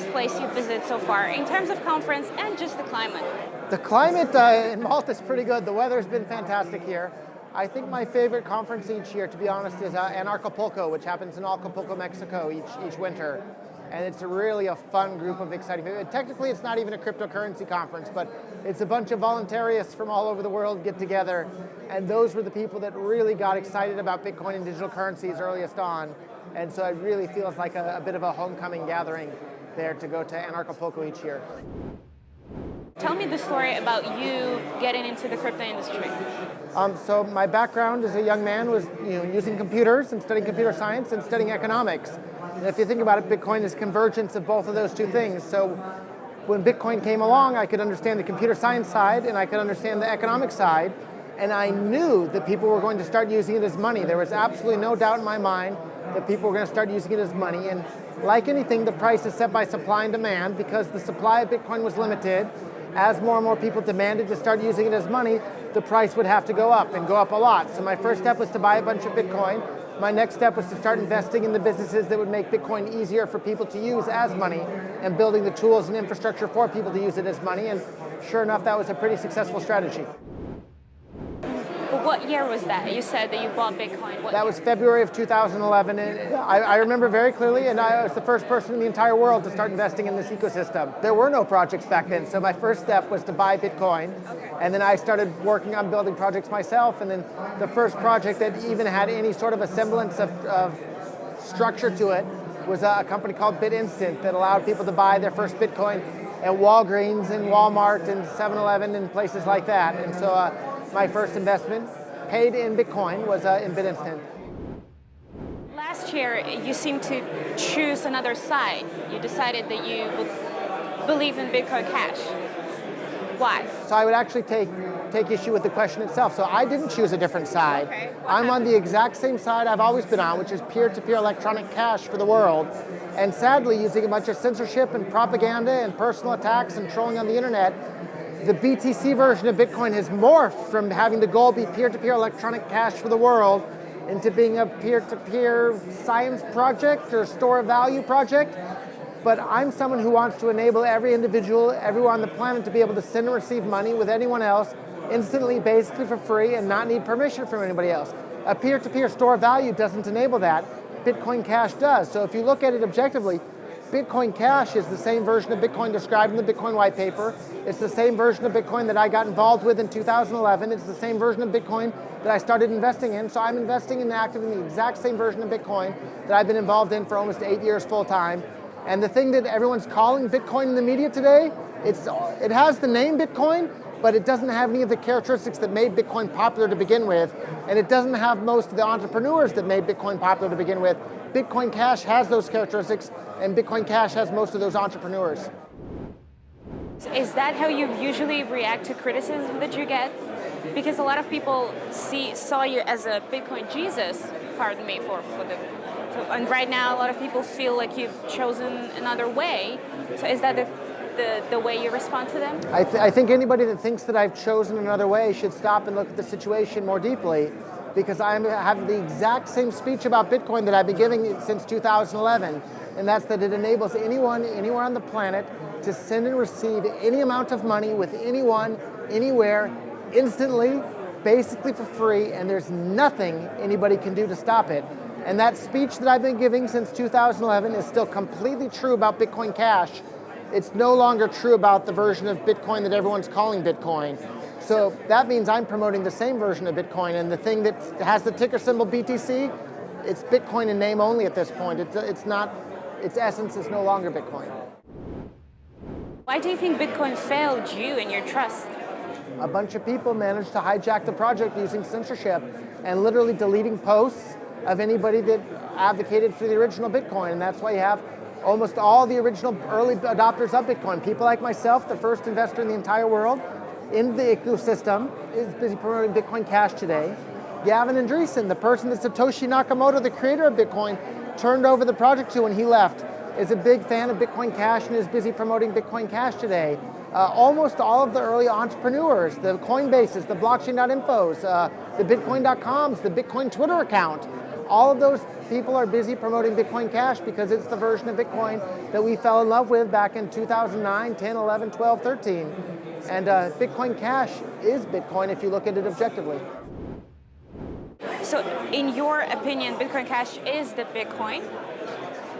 best place you've visited so far in terms of conference and just the climate? The climate uh, in Malta is pretty good. The weather's been fantastic here. I think my favorite conference each year, to be honest, is uh, Anarchapulco, which happens in Acapulco, Mexico each, each winter. And it's really a fun group of exciting people. Technically, it's not even a cryptocurrency conference, but it's a bunch of voluntarists from all over the world get together. And those were the people that really got excited about Bitcoin and digital currencies earliest on. And so it really feels like a, a bit of a homecoming gathering there to go to Anarchapulco each year. Tell me the story about you getting into the crypto industry. Um, so my background as a young man was you know, using computers and studying computer science and studying economics. And if you think about it, Bitcoin is convergence of both of those two things. So when Bitcoin came along, I could understand the computer science side and I could understand the economic side. And I knew that people were going to start using it as money. There was absolutely no doubt in my mind that people were going to start using it as money. And like anything, the price is set by supply and demand because the supply of Bitcoin was limited. As more and more people demanded to start using it as money, the price would have to go up and go up a lot. So my first step was to buy a bunch of Bitcoin. My next step was to start investing in the businesses that would make Bitcoin easier for people to use as money and building the tools and infrastructure for people to use it as money. And sure enough, that was a pretty successful strategy. What year was that? You said that you bought Bitcoin. What that year? was February of 2011. And I, I, remember very clearly, and I was the first person in the entire world to start investing in this ecosystem. There were no projects back then, so my first step was to buy Bitcoin. Okay. And then I started working on building projects myself. And then the first project that even had any sort of a semblance of, of structure to it was a company called BitInstant that allowed people to buy their first Bitcoin at Walgreens and Walmart and 7-Eleven and places like that. And so uh, my first investment, paid in Bitcoin, was uh, in BitInstant. Last year, you seemed to choose another side. You decided that you would believe in Bitcoin Cash. Why? So I would actually take take issue with the question itself. So I didn't choose a different side. Okay. I'm on the exact same side I've always been on, which is peer-to-peer -peer electronic cash for the world. And sadly, using a bunch of censorship and propaganda and personal attacks and trolling on the internet the BTC version of Bitcoin has morphed from having the goal be peer-to-peer -peer electronic cash for the world into being a peer-to-peer -peer science project or store of value project. But I'm someone who wants to enable every individual, everyone on the planet to be able to send and receive money with anyone else instantly, basically for free, and not need permission from anybody else. A peer-to-peer -peer store of value doesn't enable that. Bitcoin Cash does. So if you look at it objectively, Bitcoin Cash is the same version of Bitcoin described in the Bitcoin white paper. It's the same version of Bitcoin that I got involved with in 2011. It's the same version of Bitcoin that I started investing in. So I'm investing and active in the exact same version of Bitcoin that I've been involved in for almost eight years full time. And the thing that everyone's calling Bitcoin in the media today, it's, it has the name Bitcoin, but it doesn't have any of the characteristics that made Bitcoin popular to begin with, and it doesn't have most of the entrepreneurs that made Bitcoin popular to begin with. Bitcoin Cash has those characteristics, and Bitcoin Cash has most of those entrepreneurs. Is that how you usually react to criticism that you get? Because a lot of people see saw you as a Bitcoin Jesus, pardon me for, for the so, and right now a lot of people feel like you've chosen another way. So is that the the, the way you respond to them? I, th I think anybody that thinks that I've chosen another way should stop and look at the situation more deeply because I have the exact same speech about Bitcoin that I've been giving since 2011, and that's that it enables anyone, anywhere on the planet, to send and receive any amount of money with anyone, anywhere, instantly, basically for free, and there's nothing anybody can do to stop it. And that speech that I've been giving since 2011 is still completely true about Bitcoin Cash. It's no longer true about the version of Bitcoin that everyone's calling Bitcoin. So that means I'm promoting the same version of Bitcoin, and the thing that has the ticker symbol BTC, it's Bitcoin in name only at this point. It's, it's not, its essence is no longer Bitcoin. Why do you think Bitcoin failed you and your trust? A bunch of people managed to hijack the project using censorship and literally deleting posts of anybody that advocated for the original Bitcoin, and that's why you have almost all the original early adopters of Bitcoin. People like myself, the first investor in the entire world, in the ecosystem is busy promoting Bitcoin Cash today. Gavin Andresen, the person that Satoshi Nakamoto, the creator of Bitcoin, turned over the project to when he left, is a big fan of Bitcoin Cash and is busy promoting Bitcoin Cash today. Uh, almost all of the early entrepreneurs, the Coinbases, the blockchain.infos, uh, the bitcoin.coms, the Bitcoin Twitter account, all of those people are busy promoting Bitcoin Cash because it's the version of Bitcoin that we fell in love with back in 2009, 10, 11, 12, 13. And uh, Bitcoin Cash is Bitcoin if you look at it objectively. So, in your opinion, Bitcoin Cash is the Bitcoin?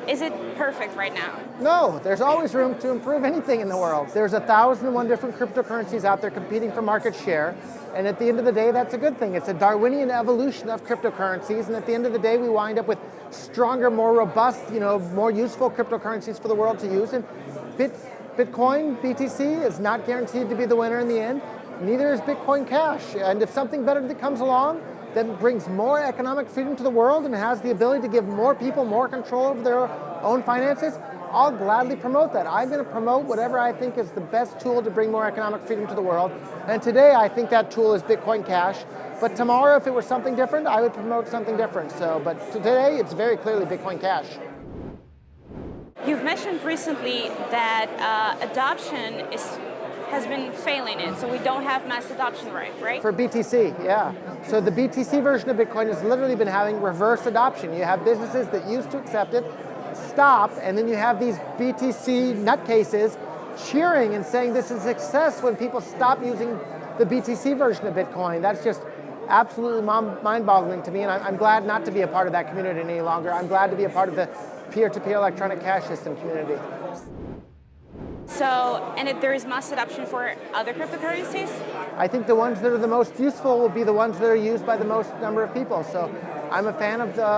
Is it perfect right now? No, there's always room to improve anything in the world. There's a thousand and one different cryptocurrencies out there competing for market share. And at the end of the day, that's a good thing. It's a Darwinian evolution of cryptocurrencies. And at the end of the day, we wind up with stronger, more robust, you know, more useful cryptocurrencies for the world to use. And Bit, Bitcoin, BTC, is not guaranteed to be the winner in the end. Neither is Bitcoin Cash. And if something better that comes along, that brings more economic freedom to the world and has the ability to give more people more control over their own finances, I'll gladly promote that. I'm going to promote whatever I think is the best tool to bring more economic freedom to the world. And today I think that tool is Bitcoin Cash. But tomorrow, if it were something different, I would promote something different. So, but today it's very clearly Bitcoin Cash. You've mentioned recently that uh, adoption is has been failing it, so we don't have mass adoption rate, right? For BTC, yeah. So the BTC version of Bitcoin has literally been having reverse adoption. You have businesses that used to accept it, stop, and then you have these BTC nutcases cheering and saying this is success when people stop using the BTC version of Bitcoin. That's just absolutely mind-boggling to me, and I'm glad not to be a part of that community any longer. I'm glad to be a part of the peer-to-peer -peer electronic cash system community. So, and if there is mass adoption for other cryptocurrencies? I think the ones that are the most useful will be the ones that are used by the most number of people. So I'm a fan of the,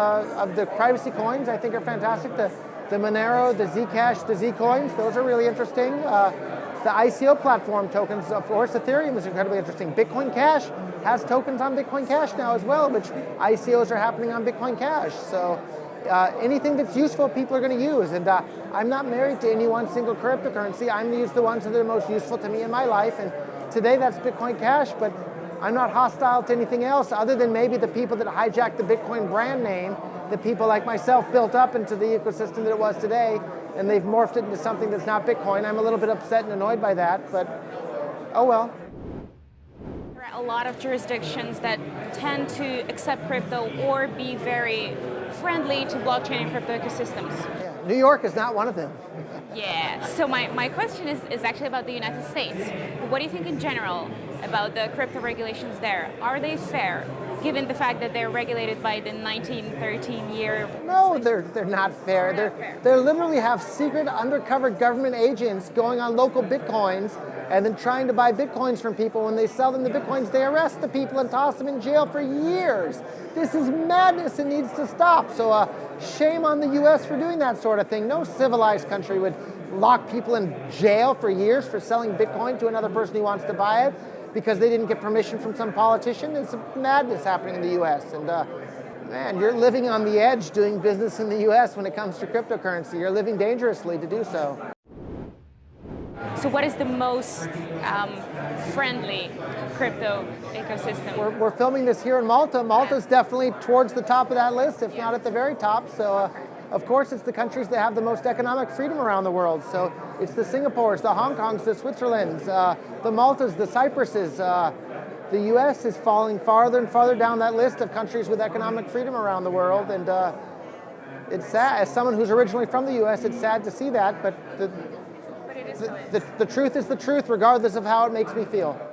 of the privacy coins. I think are fantastic. The, the Monero, the Zcash, the Zcoins, those are really interesting. Uh, the ICO platform tokens, of course, Ethereum is incredibly interesting. Bitcoin Cash has tokens on Bitcoin Cash now as well, which ICOs are happening on Bitcoin Cash. So uh, anything that's useful, people are going to use. And uh, I'm not married to any one single cryptocurrency. I'm going to use the ones that are most useful to me in my life. And today that's Bitcoin Cash, but I'm not hostile to anything else other than maybe the people that hijacked the Bitcoin brand name, the people like myself built up into the ecosystem that it was today, and they've morphed it into something that's not Bitcoin. I'm a little bit upset and annoyed by that, but oh well There are a lot of jurisdictions that tend to accept crypto or be very friendly to blockchain and crypto ecosystems. Yeah. New York is not one of them. yeah, so my, my question is, is actually about the United States. What do you think in general about the crypto regulations there? Are they fair? given the fact that they're regulated by the 1913 year. No, they're, they're not fair. They're, they're, they literally have secret undercover government agents going on local bitcoins and then trying to buy bitcoins from people. When they sell them the bitcoins, they arrest the people and toss them in jail for years. This is madness and needs to stop. So uh, shame on the US for doing that sort of thing. No civilized country would lock people in jail for years for selling bitcoin to another person who wants to buy it because they didn't get permission from some politician. It's madness happening in the US. And uh, man, you're living on the edge doing business in the US when it comes to cryptocurrency. You're living dangerously to do so. So what is the most um, friendly crypto ecosystem? We're, we're, filming this here in Malta. Malta's definitely towards the top of that list, if yeah. not at the very top. So uh, of course, it's the countries that have the most economic freedom around the world. So it's the Singapores, the Hong Kongs, the Switzerlands, uh, the Maltas, the Cypruses. Uh, the U.S. is falling farther and farther down that list of countries with economic freedom around the world, and uh, it's sad. As someone who's originally from the U.S., it's sad to see that, but the, the, the, the truth is the truth, regardless of how it makes me feel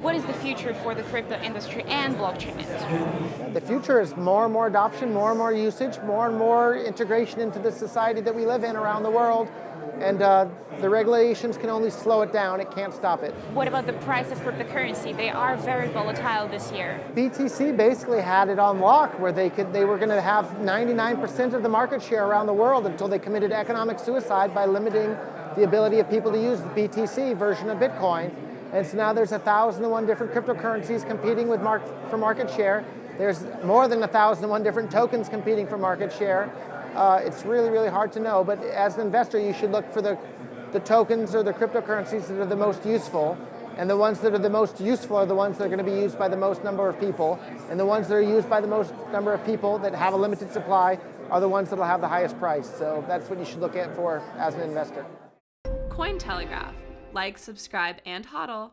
what is the future for the crypto industry and blockchain industry? The future is more and more adoption, more and more usage, more and more integration into the society that we live in around the world. And uh, the regulations can only slow it down, it can't stop it. What about the price of cryptocurrency? They are very volatile this year. BTC basically had it on lock where they could they were going to have 99% of the market share around the world until they committed economic suicide by limiting the ability of people to use the BTC version of Bitcoin. And so now there's 1,001 different cryptocurrencies competing with mark for market share. There's more than 1,001 different tokens competing for market share. Uh, it's really, really hard to know, but as an investor, you should look for the, the tokens or the cryptocurrencies that are the most useful. And the ones that are the most useful are the ones that are going to be used by the most number of people. And the ones that are used by the most number of people that have a limited supply are the ones that will have the highest price. So that's what you should look at for as an investor. Cointelegraph like, subscribe, and hodl.